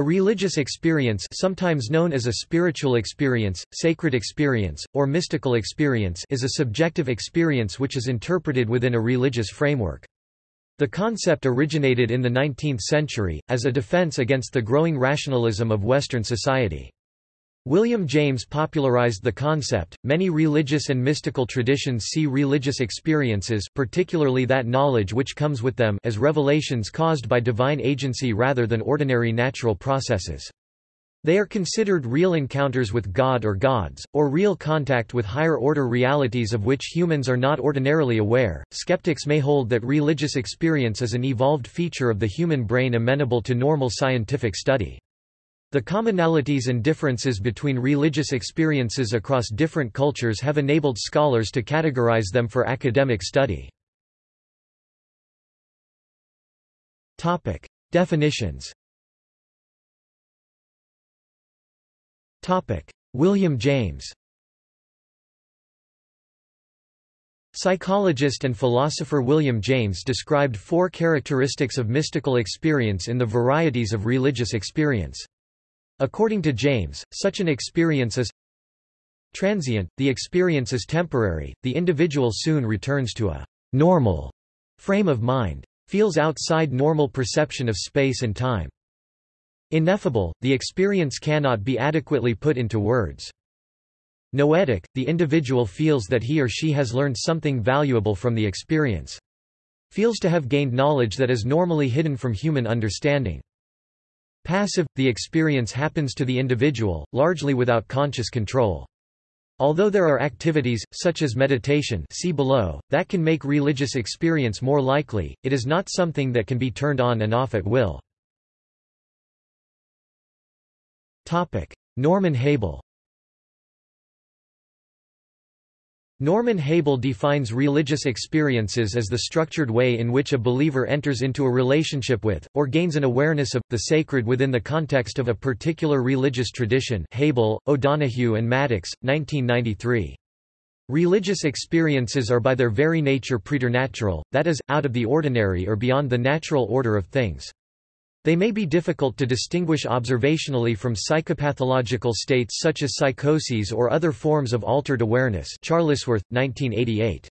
A religious experience sometimes known as a spiritual experience, sacred experience, or mystical experience is a subjective experience which is interpreted within a religious framework. The concept originated in the 19th century, as a defense against the growing rationalism of Western society. William James popularized the concept. Many religious and mystical traditions see religious experiences, particularly that knowledge which comes with them, as revelations caused by divine agency rather than ordinary natural processes. They are considered real encounters with God or gods, or real contact with higher order realities of which humans are not ordinarily aware. Skeptics may hold that religious experience is an evolved feature of the human brain amenable to normal scientific study. The commonalities and differences between religious experiences across different cultures have enabled scholars to categorize them for academic study. Topic: Definitions. Topic: William James. Psychologist and philosopher William James described four characteristics of mystical experience in the varieties of religious experience. According to James, such an experience is transient, the experience is temporary, the individual soon returns to a normal frame of mind. Feels outside normal perception of space and time. Ineffable, the experience cannot be adequately put into words. Noetic, the individual feels that he or she has learned something valuable from the experience. Feels to have gained knowledge that is normally hidden from human understanding. Passive, the experience happens to the individual, largely without conscious control. Although there are activities, such as meditation see below, that can make religious experience more likely, it is not something that can be turned on and off at will. Norman Habel Norman Habel defines religious experiences as the structured way in which a believer enters into a relationship with, or gains an awareness of, the sacred within the context of a particular religious tradition Habel, O'Donohue and Maddox, 1993. Religious experiences are by their very nature preternatural, that is, out of the ordinary or beyond the natural order of things. They may be difficult to distinguish observationally from psychopathological states such as psychoses or other forms of altered awareness Charlesworth, 1988.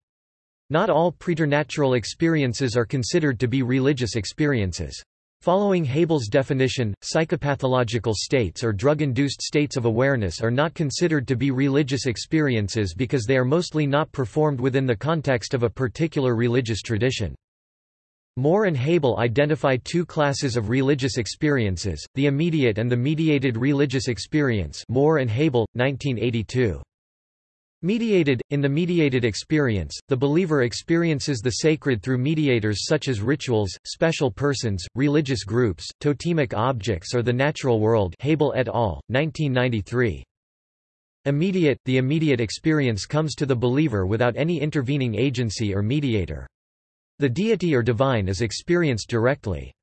Not all preternatural experiences are considered to be religious experiences. Following Habel's definition, psychopathological states or drug-induced states of awareness are not considered to be religious experiences because they are mostly not performed within the context of a particular religious tradition. Moore and Habel identify two classes of religious experiences, the immediate and the mediated religious experience Moore and Habel, 1982. Mediated – In the mediated experience, the believer experiences the sacred through mediators such as rituals, special persons, religious groups, totemic objects or the natural world Habel et al., 1993. Immediate – The immediate experience comes to the believer without any intervening agency or mediator. The deity or divine is experienced directly.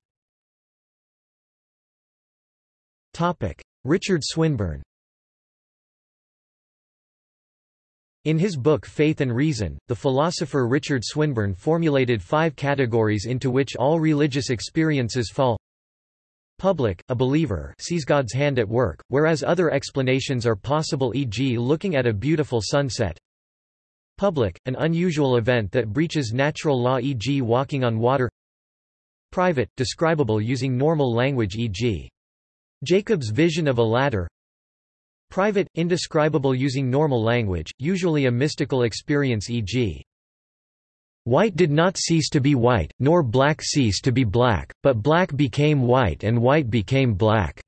Richard Swinburne In his book Faith and Reason, the philosopher Richard Swinburne formulated five categories into which all religious experiences fall. Public, a believer sees God's hand at work, whereas other explanations are possible e.g. looking at a beautiful sunset. Public, an unusual event that breaches natural law e.g. walking on water Private, describable using normal language e.g. Jacob's vision of a ladder Private, indescribable using normal language, usually a mystical experience e.g. White did not cease to be white, nor black cease to be black, but black became white and white became black.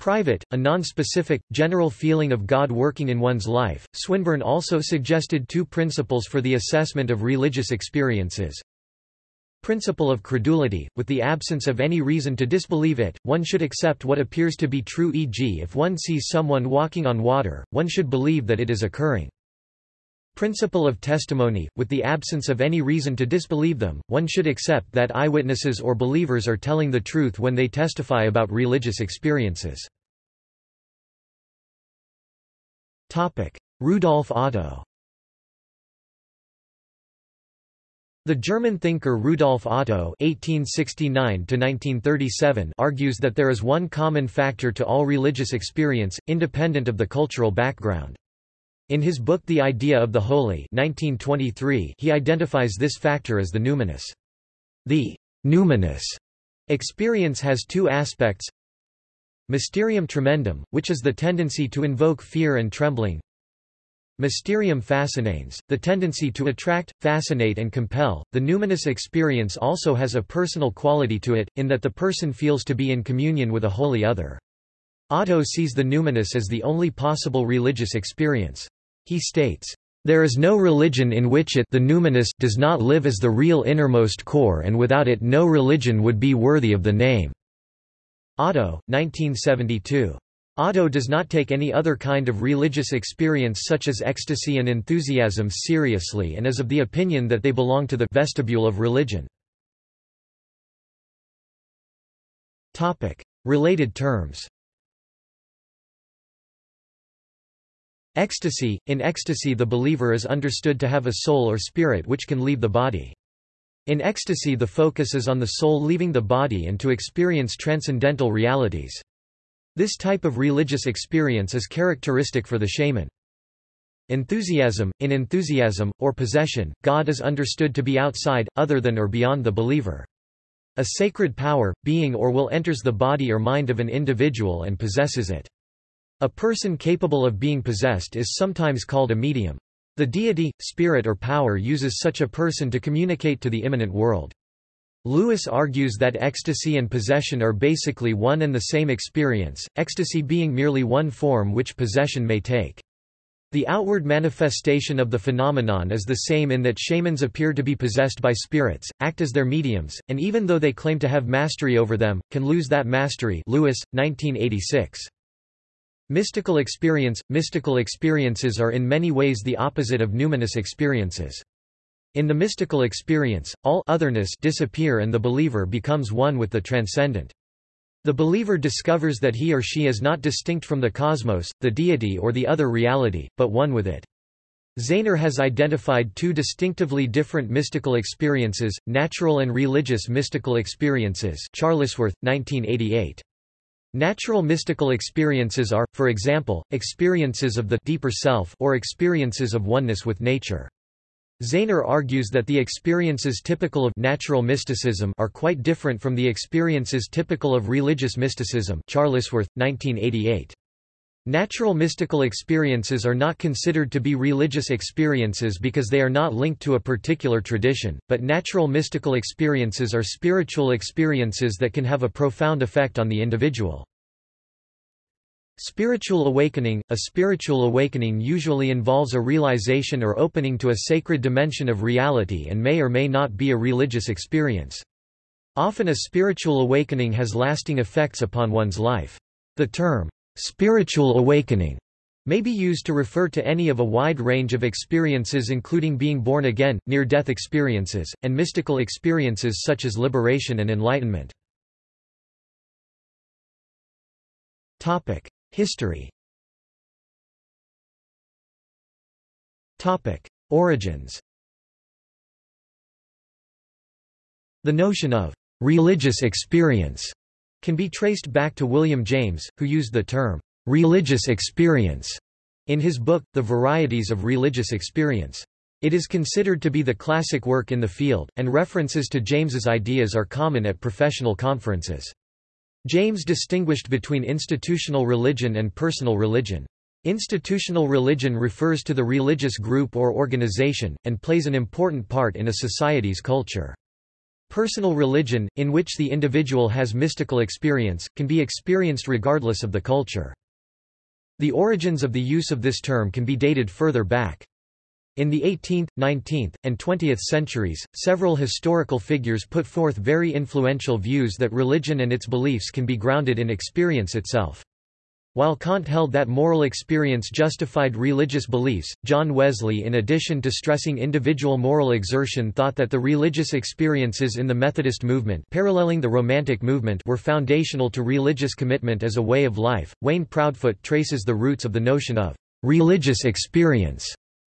Private, a non-specific, general feeling of God working in one's life. Swinburne also suggested two principles for the assessment of religious experiences. Principle of credulity, with the absence of any reason to disbelieve it, one should accept what appears to be true e.g. if one sees someone walking on water, one should believe that it is occurring. Principle of testimony, with the absence of any reason to disbelieve them, one should accept that eyewitnesses or believers are telling the truth when they testify about religious experiences. Rudolf Otto The German thinker Rudolf Otto (1869–1937) argues that there is one common factor to all religious experience, independent of the cultural background. In his book The Idea of the Holy 1923, he identifies this factor as the numinous. The numinous experience has two aspects Mysterium tremendum, which is the tendency to invoke fear and trembling Mysterium fascinans, the tendency to attract, fascinate and compel. The numinous experience also has a personal quality to it, in that the person feels to be in communion with a holy other. Otto sees the numinous as the only possible religious experience. He states, "...there is no religion in which it the numinous does not live as the real innermost core and without it no religion would be worthy of the name." Otto, 1972. Otto does not take any other kind of religious experience such as ecstasy and enthusiasm seriously and is of the opinion that they belong to the vestibule of religion. Related terms Ecstasy – In ecstasy the believer is understood to have a soul or spirit which can leave the body. In ecstasy the focus is on the soul leaving the body and to experience transcendental realities. This type of religious experience is characteristic for the shaman. Enthusiasm In enthusiasm, or possession, God is understood to be outside, other than or beyond the believer. A sacred power, being or will enters the body or mind of an individual and possesses it. A person capable of being possessed is sometimes called a medium. The deity, spirit or power uses such a person to communicate to the immanent world. Lewis argues that ecstasy and possession are basically one and the same experience, ecstasy being merely one form which possession may take. The outward manifestation of the phenomenon is the same in that shamans appear to be possessed by spirits, act as their mediums, and even though they claim to have mastery over them, can lose that mastery Lewis, 1986. Mystical experience – Mystical experiences are in many ways the opposite of numinous experiences. In the mystical experience, all otherness disappear and the believer becomes one with the transcendent. The believer discovers that he or she is not distinct from the cosmos, the deity or the other reality, but one with it. Zaehner has identified two distinctively different mystical experiences, natural and religious mystical experiences Charlesworth, 1988. Natural mystical experiences are, for example, experiences of the deeper self or experiences of oneness with nature. Zaehner argues that the experiences typical of natural mysticism are quite different from the experiences typical of religious mysticism Charlesworth, 1988. Natural mystical experiences are not considered to be religious experiences because they are not linked to a particular tradition, but natural mystical experiences are spiritual experiences that can have a profound effect on the individual. Spiritual awakening – A spiritual awakening usually involves a realization or opening to a sacred dimension of reality and may or may not be a religious experience. Often a spiritual awakening has lasting effects upon one's life. The term, "'spiritual awakening' may be used to refer to any of a wide range of experiences including being born again, near-death experiences, and mystical experiences such as liberation and enlightenment. History Origins The notion of «religious experience» can be traced back to William James, who used the term «religious experience» in his book, The Varieties of Religious Experience. It is considered to be the classic work in the field, and references to James's ideas are common at professional conferences. James distinguished between institutional religion and personal religion. Institutional religion refers to the religious group or organization, and plays an important part in a society's culture. Personal religion, in which the individual has mystical experience, can be experienced regardless of the culture. The origins of the use of this term can be dated further back. In the 18th, 19th, and 20th centuries, several historical figures put forth very influential views that religion and its beliefs can be grounded in experience itself. While Kant held that moral experience justified religious beliefs, John Wesley in addition to stressing individual moral exertion thought that the religious experiences in the Methodist movement paralleling the Romantic movement were foundational to religious commitment as a way of life. Wayne Proudfoot traces the roots of the notion of religious experience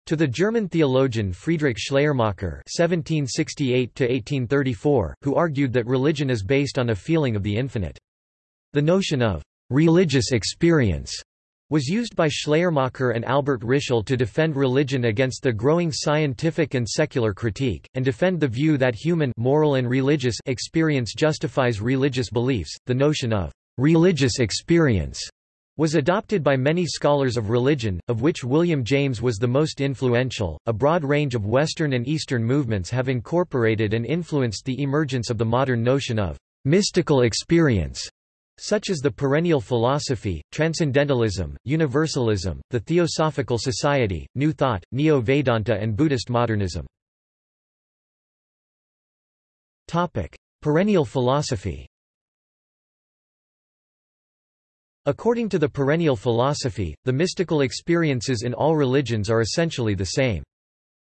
To the German theologian Friedrich Schleiermacher (1768–1834), who argued that religion is based on a feeling of the infinite. The notion of religious experience was used by Schleiermacher and Albert Ritschl to defend religion against the growing scientific and secular critique, and defend the view that human moral and religious experience justifies religious beliefs. The notion of religious experience was adopted by many scholars of religion, of which William James was the most influential. A broad range of Western and Eastern movements have incorporated and influenced the emergence of the modern notion of mystical experience, such as the perennial philosophy, transcendentalism, universalism, the Theosophical Society, New Thought, Neo-Vedanta and Buddhist modernism. Perennial philosophy According to the perennial philosophy, the mystical experiences in all religions are essentially the same.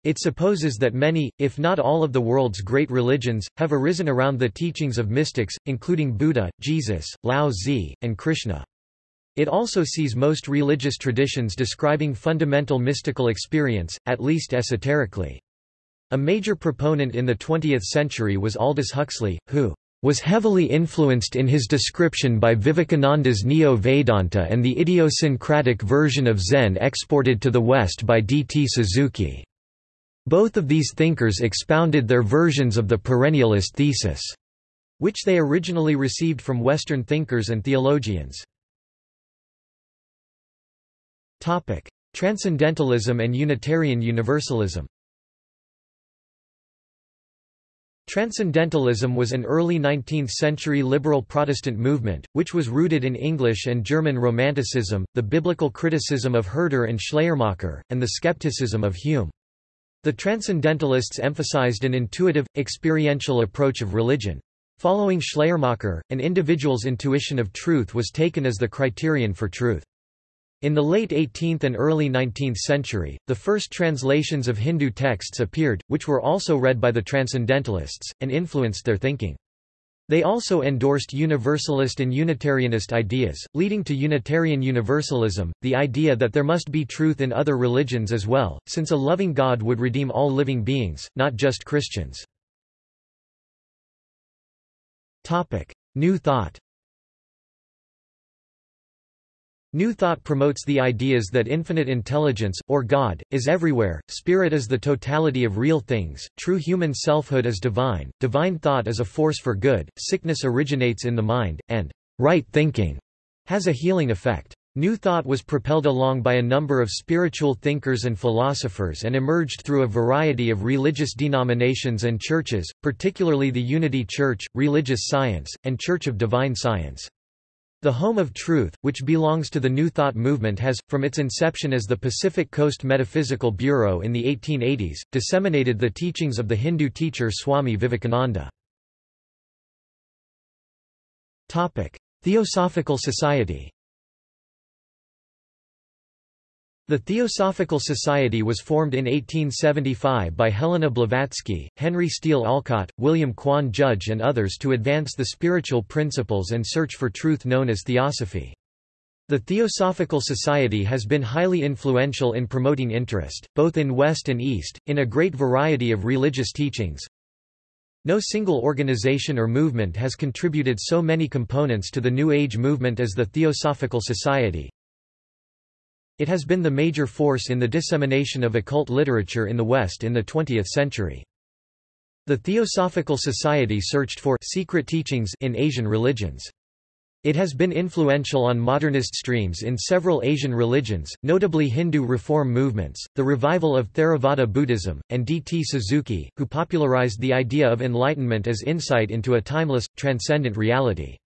It supposes that many, if not all of the world's great religions, have arisen around the teachings of mystics, including Buddha, Jesus, Lao Tzu, and Krishna. It also sees most religious traditions describing fundamental mystical experience, at least esoterically. A major proponent in the 20th century was Aldous Huxley, who was heavily influenced in his description by Vivekananda's Neo-Vedanta and the idiosyncratic version of Zen exported to the West by D. T. Suzuki. Both of these thinkers expounded their versions of the perennialist thesis, which they originally received from Western thinkers and theologians. Transcendentalism and Unitarian Universalism Transcendentalism was an early 19th-century liberal Protestant movement, which was rooted in English and German Romanticism, the biblical criticism of Herder and Schleiermacher, and the skepticism of Hume. The Transcendentalists emphasized an intuitive, experiential approach of religion. Following Schleiermacher, an individual's intuition of truth was taken as the criterion for truth. In the late 18th and early 19th century, the first translations of Hindu texts appeared, which were also read by the Transcendentalists, and influenced their thinking. They also endorsed Universalist and Unitarianist ideas, leading to Unitarian Universalism, the idea that there must be truth in other religions as well, since a loving God would redeem all living beings, not just Christians. New Thought New Thought promotes the ideas that infinite intelligence, or God, is everywhere, spirit is the totality of real things, true human selfhood is divine, divine thought is a force for good, sickness originates in the mind, and right thinking has a healing effect. New Thought was propelled along by a number of spiritual thinkers and philosophers and emerged through a variety of religious denominations and churches, particularly the Unity Church, Religious Science, and Church of Divine Science. The Home of Truth, which belongs to the New Thought movement has, from its inception as the Pacific Coast Metaphysical Bureau in the 1880s, disseminated the teachings of the Hindu teacher Swami Vivekananda. Theosophical Society The Theosophical Society was formed in 1875 by Helena Blavatsky, Henry Steele Olcott, William Quan Judge and others to advance the spiritual principles and search for truth known as theosophy. The Theosophical Society has been highly influential in promoting interest, both in West and East, in a great variety of religious teachings. No single organization or movement has contributed so many components to the New Age movement as the Theosophical Society, it has been the major force in the dissemination of occult literature in the West in the 20th century. The Theosophical Society searched for secret teachings in Asian religions. It has been influential on modernist streams in several Asian religions, notably Hindu reform movements, the revival of Theravada Buddhism, and D. T. Suzuki, who popularized the idea of enlightenment as insight into a timeless, transcendent reality.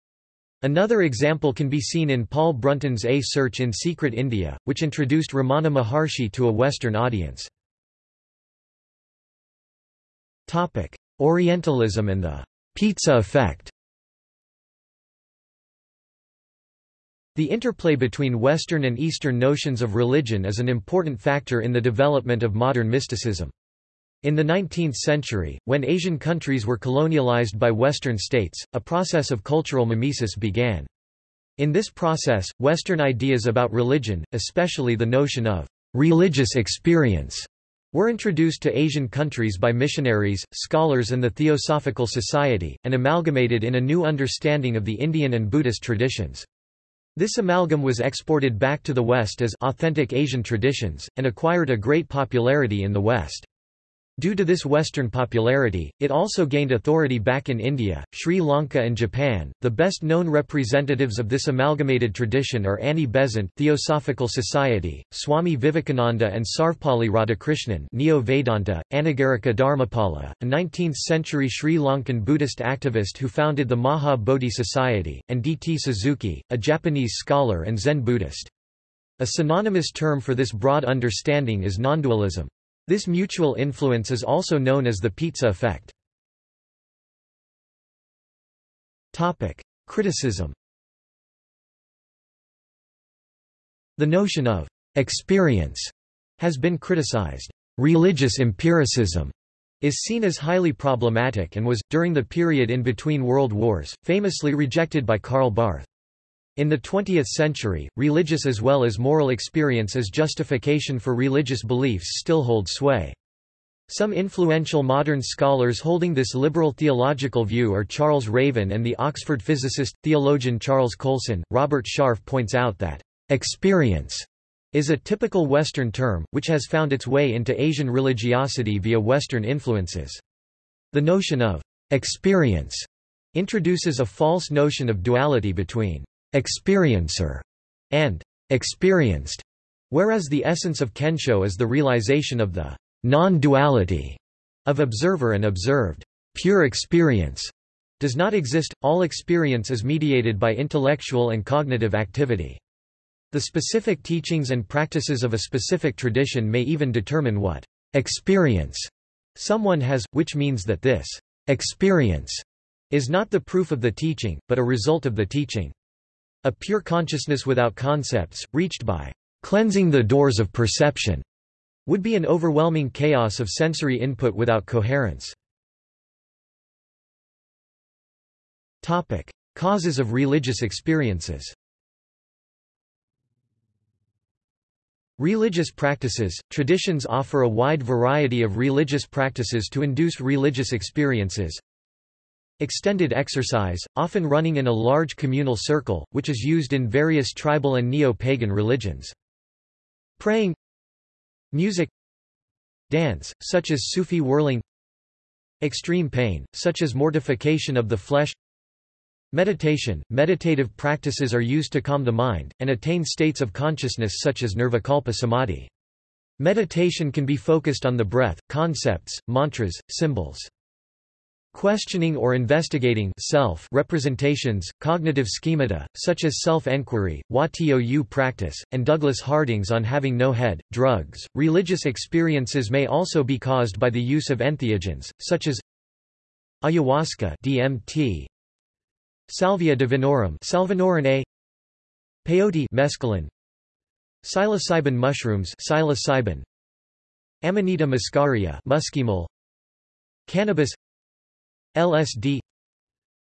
Another example can be seen in Paul Brunton's A Search in Secret India, which introduced Ramana Maharshi to a Western audience. Orientalism and the pizza effect The interplay between Western and Eastern notions of religion is an important factor in the development of modern mysticism. In the 19th century, when Asian countries were colonialized by Western states, a process of cultural mimesis began. In this process, Western ideas about religion, especially the notion of religious experience, were introduced to Asian countries by missionaries, scholars and the Theosophical Society, and amalgamated in a new understanding of the Indian and Buddhist traditions. This amalgam was exported back to the West as authentic Asian traditions, and acquired a great popularity in the West. Due to this Western popularity, it also gained authority back in India, Sri Lanka and Japan. The best known representatives of this amalgamated tradition are Annie Besant Theosophical Society, Swami Vivekananda and Sarvepalli Radhakrishnan Neo-Vedanta, Anagarika Dharmapala, a 19th-century Sri Lankan Buddhist activist who founded the Maha Bodhi Society, and D. T. Suzuki, a Japanese scholar and Zen Buddhist. A synonymous term for this broad understanding is nondualism. This mutual influence is also known as the pizza effect. Topic: Criticism The notion of experience has been criticized. Religious empiricism is seen as highly problematic and was, during the period in between world wars, famously rejected by Karl Barth. In the 20th century, religious as well as moral experience as justification for religious beliefs still hold sway. Some influential modern scholars holding this liberal theological view are Charles Raven and the Oxford physicist, theologian Charles Coulson. Robert Sharf points out that, experience is a typical Western term, which has found its way into Asian religiosity via Western influences. The notion of experience introduces a false notion of duality between experiencer, and experienced, whereas the essence of Kensho is the realization of the non-duality of observer and observed. Pure experience does not exist, all experience is mediated by intellectual and cognitive activity. The specific teachings and practices of a specific tradition may even determine what experience someone has, which means that this experience is not the proof of the teaching, but a result of the teaching. A pure consciousness without concepts, reached by cleansing the doors of perception, would be an overwhelming chaos of sensory input without coherence. Topic: Causes of religious experiences. Religious practices – Traditions offer a wide variety of religious practices to induce religious experiences, Extended exercise, often running in a large communal circle, which is used in various tribal and neo-pagan religions. Praying Music Dance, such as Sufi whirling Extreme pain, such as mortification of the flesh Meditation – Meditative practices are used to calm the mind, and attain states of consciousness such as nirvikalpa samadhi. Meditation can be focused on the breath, concepts, mantras, symbols. Questioning or investigating self representations, cognitive schemata, such as self-enquiry, Hua-Tou practice, and Douglas Harding's on having no head, drugs. Religious experiences may also be caused by the use of entheogens, such as ayahuasca DMT, salvia divinorum salvinorin A, peyote mescaline, psilocybin mushrooms psilocybin, Amanita muscaria muscimol, cannabis LSD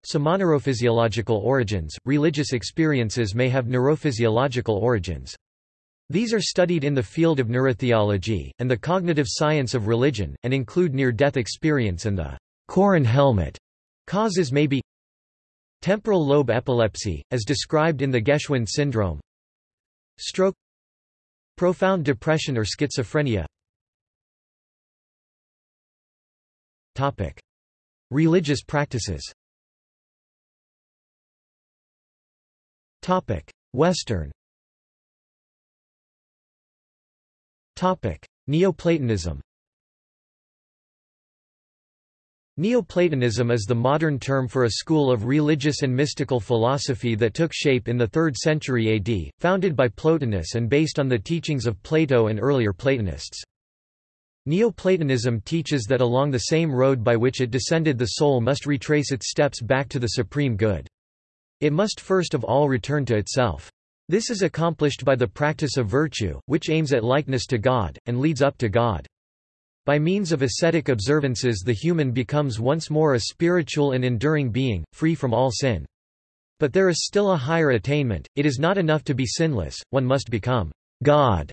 Some neurophysiological origins, religious experiences may have neurophysiological origins. These are studied in the field of neurotheology, and the cognitive science of religion, and include near-death experience and the Koren helmet. Causes may be temporal lobe epilepsy, as described in the Geschwind syndrome stroke profound depression or schizophrenia Topic. Religious practices. Western. Neoplatonism. Neoplatonism is the modern term for a school of religious and mystical philosophy that took shape in the 3rd century AD, founded by Plotinus and based on the teachings of Plato and earlier Platonists. Neoplatonism teaches that along the same road by which it descended the soul must retrace its steps back to the supreme good. It must first of all return to itself. This is accomplished by the practice of virtue, which aims at likeness to God, and leads up to God. By means of ascetic observances the human becomes once more a spiritual and enduring being, free from all sin. But there is still a higher attainment, it is not enough to be sinless, one must become God.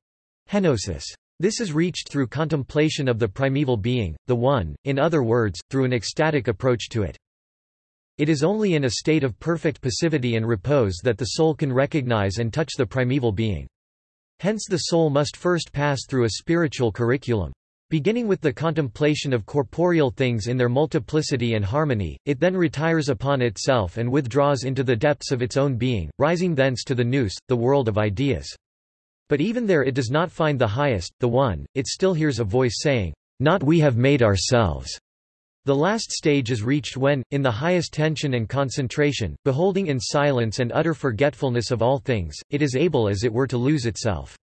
Henosis. This is reached through contemplation of the primeval being, the One, in other words, through an ecstatic approach to it. It is only in a state of perfect passivity and repose that the soul can recognize and touch the primeval being. Hence the soul must first pass through a spiritual curriculum. Beginning with the contemplation of corporeal things in their multiplicity and harmony, it then retires upon itself and withdraws into the depths of its own being, rising thence to the nous, the world of ideas. But even there it does not find the highest, the one, it still hears a voice saying, Not we have made ourselves. The last stage is reached when, in the highest tension and concentration, beholding in silence and utter forgetfulness of all things, it is able as it were to lose itself.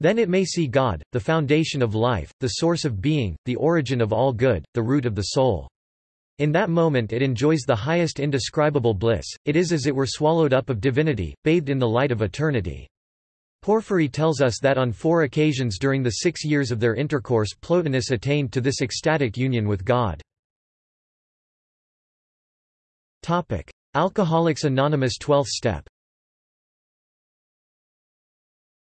Then it may see God, the foundation of life, the source of being, the origin of all good, the root of the soul. In that moment it enjoys the highest indescribable bliss, it is as it were swallowed up of divinity, bathed in the light of eternity. Porphyry tells us that on four occasions during the six years of their intercourse Plotinus attained to this ecstatic union with God. Alcoholics Anonymous 12th step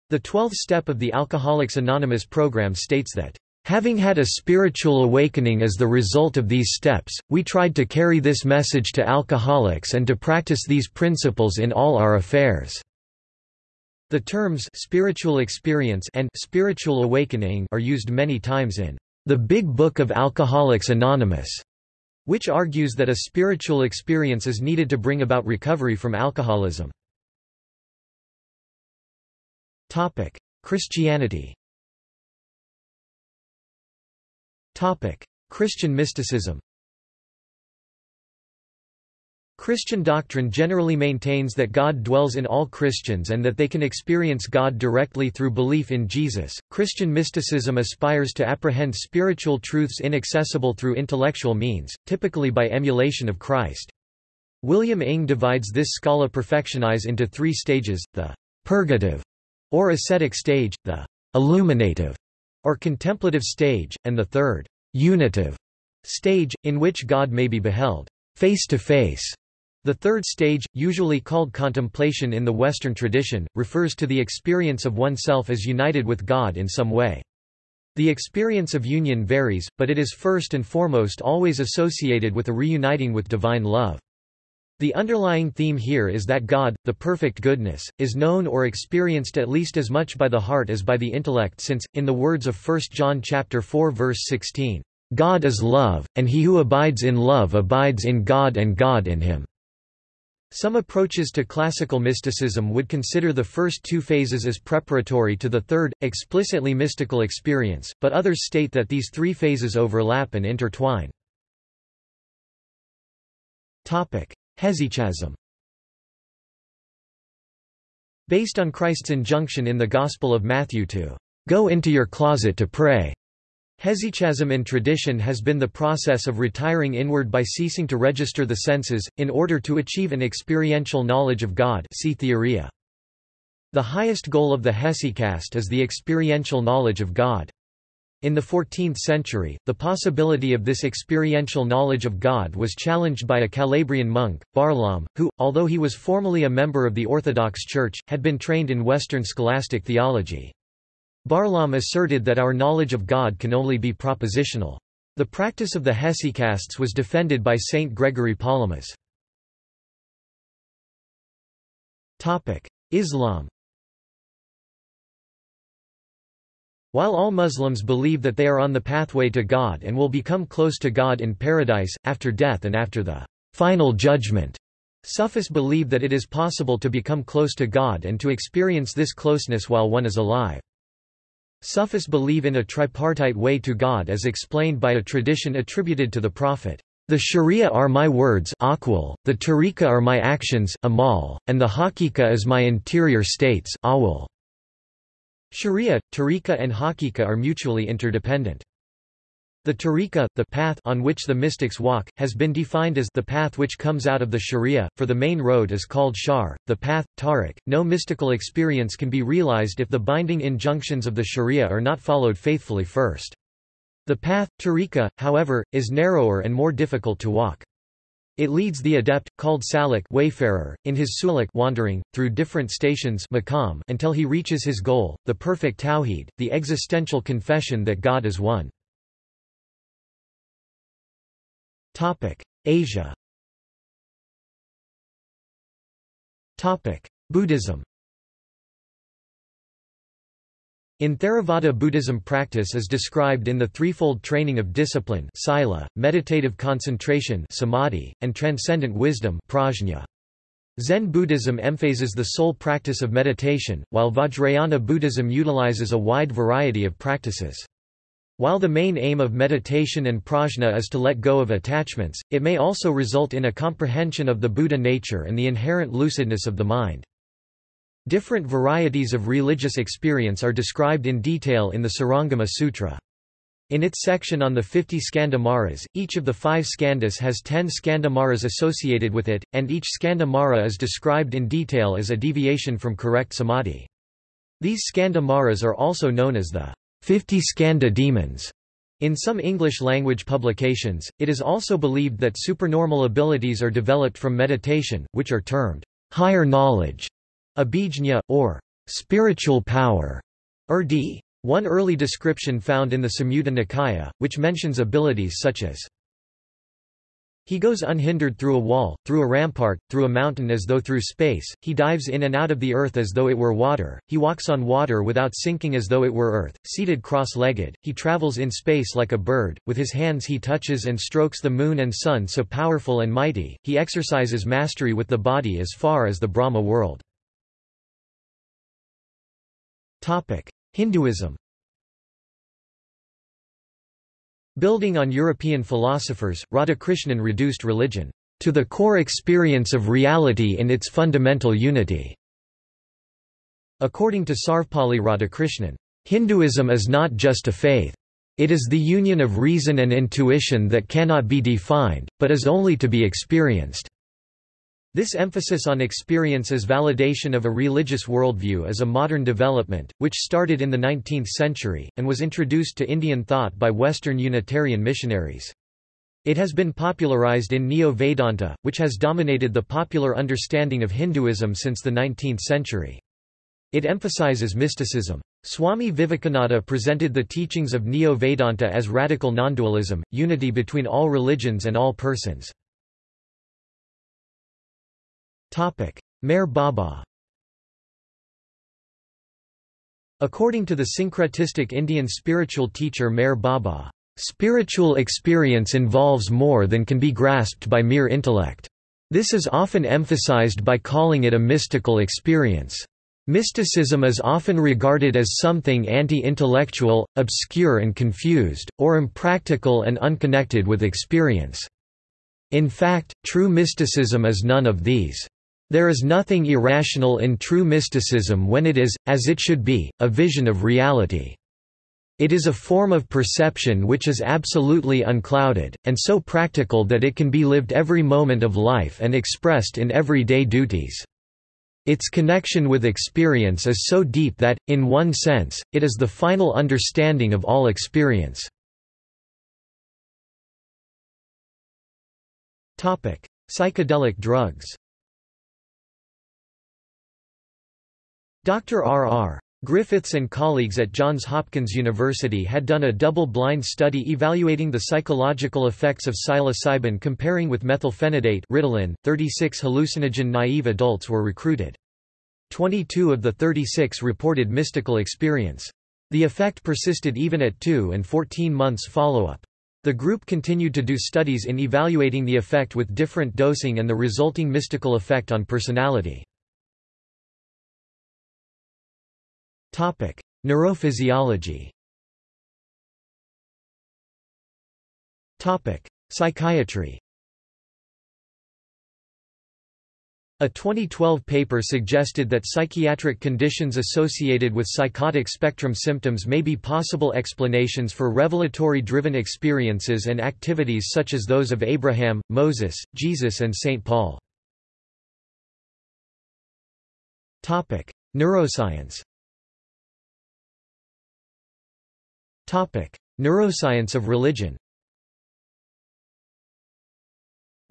The 12th step of the Alcoholics Anonymous program states that, "...having had a spiritual awakening as the result of these steps, we tried to carry this message to alcoholics and to practice these principles in all our affairs." The terms spiritual experience and spiritual awakening are used many times in the Big Book of Alcoholics Anonymous, which argues that a spiritual experience is needed to bring about recovery from alcoholism. Topic: Christianity. Topic: Christian mysticism. Christian doctrine generally maintains that God dwells in all Christians and that they can experience God directly through belief in Jesus. Christian mysticism aspires to apprehend spiritual truths inaccessible through intellectual means, typically by emulation of Christ. William Inge divides this scala perfectionis into three stages, the purgative, or ascetic stage, the illuminative or contemplative stage, and the third, unitive stage, in which God may be beheld face to face. The third stage, usually called contemplation in the Western tradition, refers to the experience of oneself as united with God in some way. The experience of union varies, but it is first and foremost always associated with a reuniting with divine love. The underlying theme here is that God, the perfect goodness, is known or experienced at least as much by the heart as by the intellect since, in the words of 1 John chapter 4 verse 16, "...God is love, and he who abides in love abides in God and God in him." Some approaches to classical mysticism would consider the first two phases as preparatory to the third, explicitly mystical experience, but others state that these three phases overlap and intertwine. Hesychasm Based on Christ's injunction in the Gospel of Matthew to go into your closet to pray, Hesychasm in tradition has been the process of retiring inward by ceasing to register the senses, in order to achieve an experiential knowledge of God see Theoria. The highest goal of the hesychast is the experiential knowledge of God. In the 14th century, the possibility of this experiential knowledge of God was challenged by a Calabrian monk, Barlaam, who, although he was formally a member of the Orthodox Church, had been trained in Western scholastic theology. Barlaam asserted that our knowledge of God can only be propositional. The practice of the hesychasts was defended by Saint Gregory Palamas. Islam While all Muslims believe that they are on the pathway to God and will become close to God in paradise, after death and after the final judgment, Sufis believe that it is possible to become close to God and to experience this closeness while one is alive. Sufis believe in a tripartite way to God as explained by a tradition attributed to the Prophet. The Sharia are my words aqwal, the tariqa are my actions amal, and the hakika is my interior states ahwal. Sharia, tariqa and hakika are mutually interdependent. The tariqa, the path on which the mystics walk, has been defined as the path which comes out of the sharia, for the main road is called shar, the path, tariq. No mystical experience can be realized if the binding injunctions of the sharia are not followed faithfully first. The path, tariqa, however, is narrower and more difficult to walk. It leads the adept, called salik wayfarer, in his suluk wandering, through different stations maqam until he reaches his goal, the perfect tawhid, the existential confession that God is one. Asia Topic: Buddhism In Theravada Buddhism practice is described in the threefold training of discipline sila, meditative concentration samadhi, and transcendent wisdom prajna. Zen Buddhism emphasizes the sole practice of meditation, while Vajrayana Buddhism utilizes a wide variety of practices. While the main aim of meditation and prajna is to let go of attachments, it may also result in a comprehension of the Buddha nature and the inherent lucidness of the mind. Different varieties of religious experience are described in detail in the Surangama Sutra. In its section on the 50 skandamaras, each of the five skandhas has ten skandamaras associated with it, and each skandamara is described in detail as a deviation from correct samadhi. These skandamaras are also known as the 50 Skanda demons. In some English-language publications, it is also believed that supernormal abilities are developed from meditation, which are termed higher knowledge Abhijna, or spiritual power, urdi. One early description found in the Samyutta Nikaya, which mentions abilities such as he goes unhindered through a wall, through a rampart, through a mountain as though through space, he dives in and out of the earth as though it were water, he walks on water without sinking as though it were earth, seated cross-legged, he travels in space like a bird, with his hands he touches and strokes the moon and sun so powerful and mighty, he exercises mastery with the body as far as the Brahma world. Hinduism Building on European philosophers, Radhakrishnan reduced religion to the core experience of reality in its fundamental unity. According to Sarvepalli Radhakrishnan, Hinduism is not just a faith. It is the union of reason and intuition that cannot be defined, but is only to be experienced. This emphasis on experience as validation of a religious worldview is a modern development, which started in the 19th century, and was introduced to Indian thought by Western Unitarian missionaries. It has been popularized in Neo-Vedanta, which has dominated the popular understanding of Hinduism since the 19th century. It emphasizes mysticism. Swami Vivekananda presented the teachings of Neo-Vedanta as radical nondualism, unity between all religions and all persons. Meher Baba According to the syncretistic Indian spiritual teacher Meher Baba, "...spiritual experience involves more than can be grasped by mere intellect. This is often emphasized by calling it a mystical experience. Mysticism is often regarded as something anti-intellectual, obscure and confused, or impractical and unconnected with experience. In fact, true mysticism is none of these. There is nothing irrational in true mysticism when it is, as it should be, a vision of reality. It is a form of perception which is absolutely unclouded, and so practical that it can be lived every moment of life and expressed in everyday duties. Its connection with experience is so deep that, in one sense, it is the final understanding of all experience. Psychedelic drugs Dr. R. R. Griffiths and colleagues at Johns Hopkins University had done a double-blind study evaluating the psychological effects of psilocybin comparing with methylphenidate Ritalin. 36 hallucinogen-naive adults were recruited. 22 of the 36 reported mystical experience. The effect persisted even at 2 and 14 months follow-up. The group continued to do studies in evaluating the effect with different dosing and the resulting mystical effect on personality. Topic: Neurophysiology. Topic: Psychiatry. A 2012 paper suggested that psychiatric conditions associated with psychotic spectrum symptoms may be possible explanations for revelatory-driven experiences and activities such as those of Abraham, Moses, Jesus and St. Paul. Neuroscience Neuroscience of religion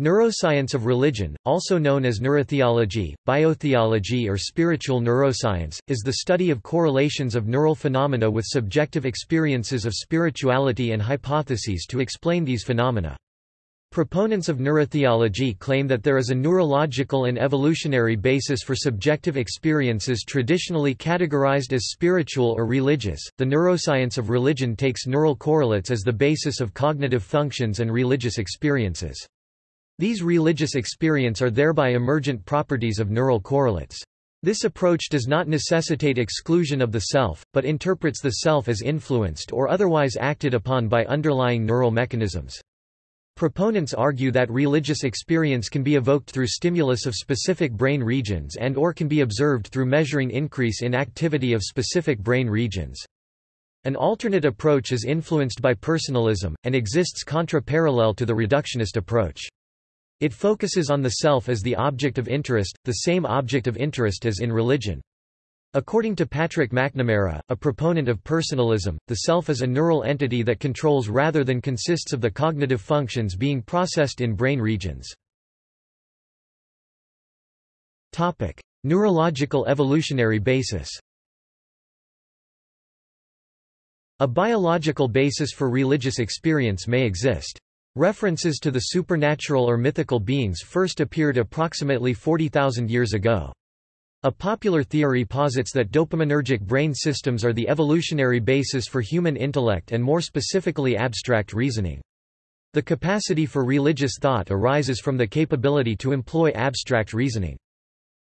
Neuroscience of religion, also known as neurotheology, biotheology or spiritual neuroscience, is the study of correlations of neural phenomena with subjective experiences of spirituality and hypotheses to explain these phenomena. Proponents of neurotheology claim that there is a neurological and evolutionary basis for subjective experiences traditionally categorized as spiritual or religious. The neuroscience of religion takes neural correlates as the basis of cognitive functions and religious experiences. These religious experience are thereby emergent properties of neural correlates. This approach does not necessitate exclusion of the self, but interprets the self as influenced or otherwise acted upon by underlying neural mechanisms. Proponents argue that religious experience can be evoked through stimulus of specific brain regions and or can be observed through measuring increase in activity of specific brain regions. An alternate approach is influenced by personalism, and exists contra-parallel to the reductionist approach. It focuses on the self as the object of interest, the same object of interest as in religion. According to Patrick McNamara, a proponent of personalism, the self is a neural entity that controls rather than consists of the cognitive functions being processed in brain regions. Topic: Neurological evolutionary basis. A biological basis for religious experience may exist. References to the supernatural or mythical beings first appeared approximately 40,000 years ago. A popular theory posits that dopaminergic brain systems are the evolutionary basis for human intellect and more specifically abstract reasoning. The capacity for religious thought arises from the capability to employ abstract reasoning.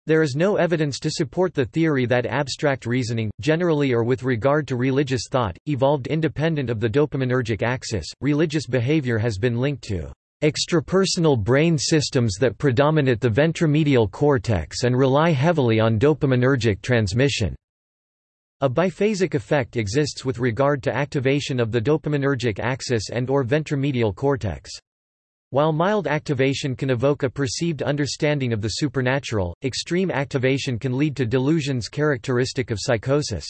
There is no evidence to support the theory that abstract reasoning, generally or with regard to religious thought, evolved independent of the dopaminergic axis. Religious behavior has been linked to extrapersonal brain systems that predominate the ventromedial cortex and rely heavily on dopaminergic transmission. A biphasic effect exists with regard to activation of the dopaminergic axis and or ventromedial cortex. While mild activation can evoke a perceived understanding of the supernatural, extreme activation can lead to delusions characteristic of psychosis.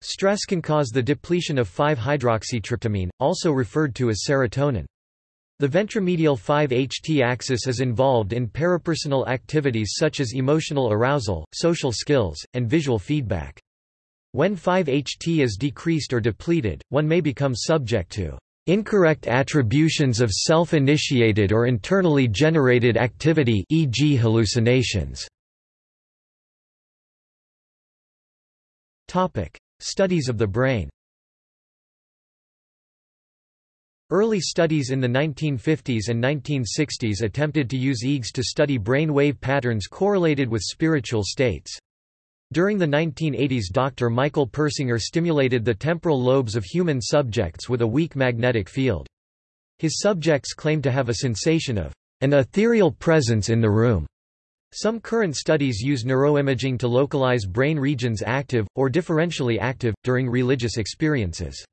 Stress can cause the depletion of 5-hydroxytryptamine, also referred to as serotonin. The ventromedial 5-HT axis is involved in parapersonal activities such as emotional arousal, social skills, and visual feedback. When 5-HT is decreased or depleted, one may become subject to Incorrect attributions of self-initiated or internally generated activity e.g. hallucinations. Studies of the brain Early studies in the 1950s and 1960s attempted to use EEGs to study brain wave patterns correlated with spiritual states. During the 1980s Dr. Michael Persinger stimulated the temporal lobes of human subjects with a weak magnetic field. His subjects claimed to have a sensation of an ethereal presence in the room. Some current studies use neuroimaging to localize brain regions active, or differentially active, during religious experiences.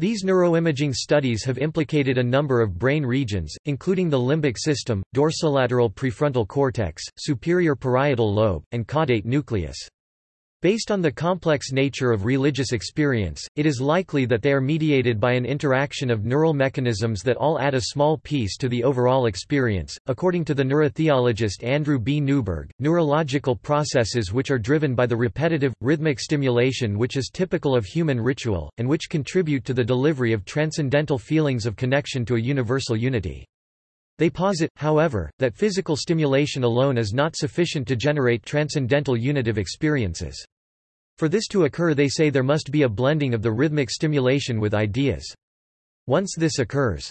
These neuroimaging studies have implicated a number of brain regions, including the limbic system, dorsolateral prefrontal cortex, superior parietal lobe, and caudate nucleus. Based on the complex nature of religious experience, it is likely that they are mediated by an interaction of neural mechanisms that all add a small piece to the overall experience. According to the neurotheologist Andrew B. Newberg, neurological processes which are driven by the repetitive, rhythmic stimulation which is typical of human ritual, and which contribute to the delivery of transcendental feelings of connection to a universal unity. They posit, however, that physical stimulation alone is not sufficient to generate transcendental unitive experiences. For this to occur they say there must be a blending of the rhythmic stimulation with ideas. Once this occurs,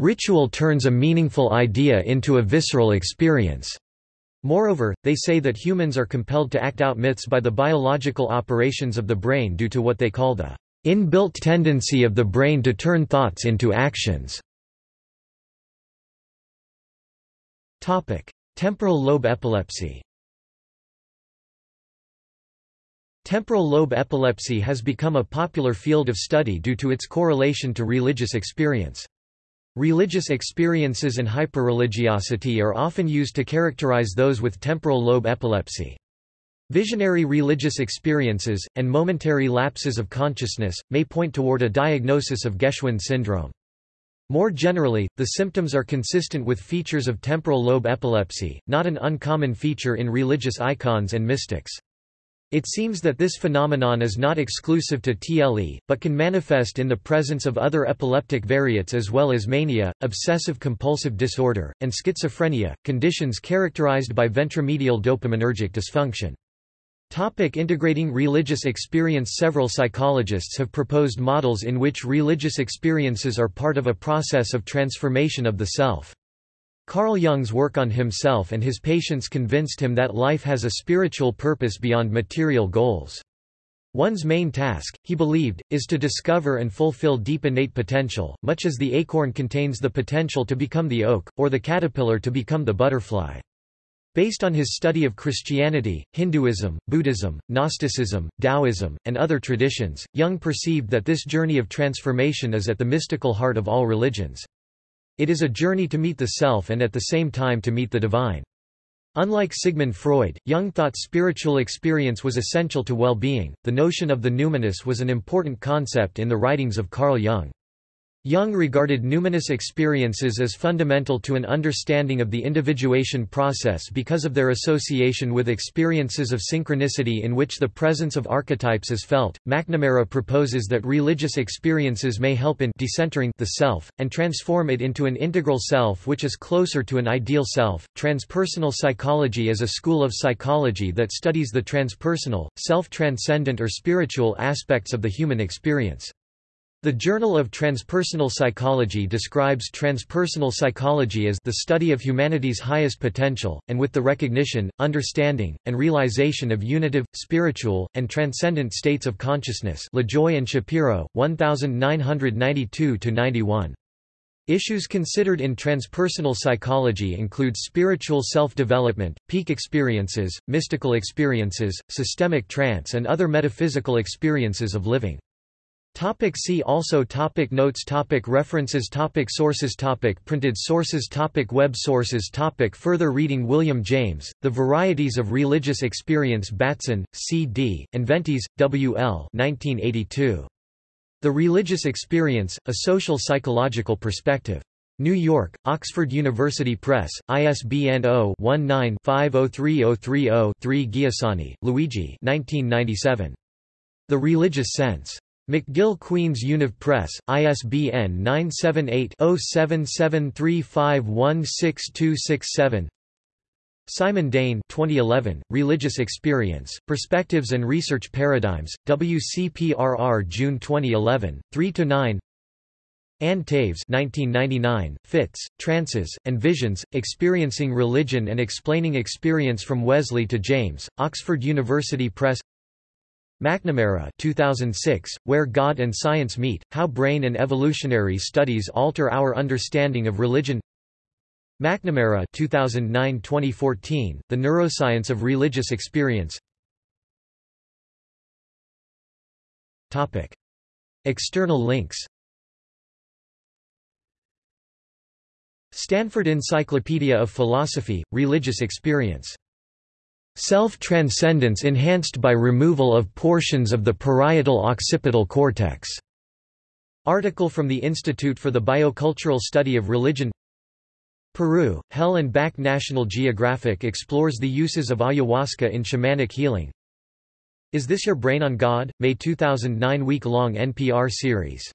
ritual turns a meaningful idea into a visceral experience. Moreover, they say that humans are compelled to act out myths by the biological operations of the brain due to what they call the inbuilt tendency of the brain to turn thoughts into actions. Topic: Temporal lobe epilepsy. Temporal lobe epilepsy has become a popular field of study due to its correlation to religious experience. Religious experiences and hyperreligiosity are often used to characterize those with temporal lobe epilepsy. Visionary religious experiences, and momentary lapses of consciousness, may point toward a diagnosis of Geschwind syndrome. More generally, the symptoms are consistent with features of temporal lobe epilepsy, not an uncommon feature in religious icons and mystics. It seems that this phenomenon is not exclusive to TLE, but can manifest in the presence of other epileptic variants as well as mania, obsessive-compulsive disorder, and schizophrenia, conditions characterized by ventromedial dopaminergic dysfunction. Topic integrating religious experience Several psychologists have proposed models in which religious experiences are part of a process of transformation of the self. Carl Jung's work on himself and his patients convinced him that life has a spiritual purpose beyond material goals. One's main task, he believed, is to discover and fulfill deep innate potential, much as the acorn contains the potential to become the oak, or the caterpillar to become the butterfly. Based on his study of Christianity, Hinduism, Buddhism, Gnosticism, Taoism, and other traditions, Jung perceived that this journey of transformation is at the mystical heart of all religions. It is a journey to meet the self and at the same time to meet the divine. Unlike Sigmund Freud, Jung thought spiritual experience was essential to well-being. The notion of the numinous was an important concept in the writings of Carl Jung. Jung regarded numinous experiences as fundamental to an understanding of the individuation process because of their association with experiences of synchronicity in which the presence of archetypes is felt. McNamara proposes that religious experiences may help in decentering the self, and transform it into an integral self which is closer to an ideal self. Transpersonal psychology is a school of psychology that studies the transpersonal, self-transcendent or spiritual aspects of the human experience. The Journal of Transpersonal Psychology describes transpersonal psychology as the study of humanity's highest potential, and with the recognition, understanding, and realization of unitive, spiritual, and transcendent states of consciousness Lajoie and Shapiro, 1992–91. Issues considered in transpersonal psychology include spiritual self-development, peak experiences, mystical experiences, systemic trance and other metaphysical experiences of living. Topic see also topic Notes topic References topic Sources topic Printed sources topic Web sources topic Further reading William James, The Varieties of Religious Experience Batson, C. D., and Ventis, W. L. 1982. The Religious Experience, A Social Psychological Perspective. New York, Oxford University Press, ISBN 0-19-503030-3 Giussani, Luigi 1997. The Religious Sense. McGill Queen's Univ Press, ISBN 978-0773516267 Simon Dein 2011, Religious Experience, Perspectives and Research Paradigms, WCPRR June 2011, 3–9 Ann Taves 1999, Fits, Trances, and Visions, Experiencing Religion and Explaining Experience from Wesley to James, Oxford University Press McNamara 2006, Where God and Science Meet, How Brain and Evolutionary Studies Alter Our Understanding of Religion McNamara 2009-2014, The Neuroscience of Religious Experience Topic. External links Stanford Encyclopedia of Philosophy, Religious Experience Self-transcendence enhanced by removal of portions of the parietal occipital cortex. Article from the Institute for the Biocultural Study of Religion Peru, Hell and Back National Geographic explores the uses of ayahuasca in shamanic healing. Is This Your Brain on God? May 2009 week-long NPR series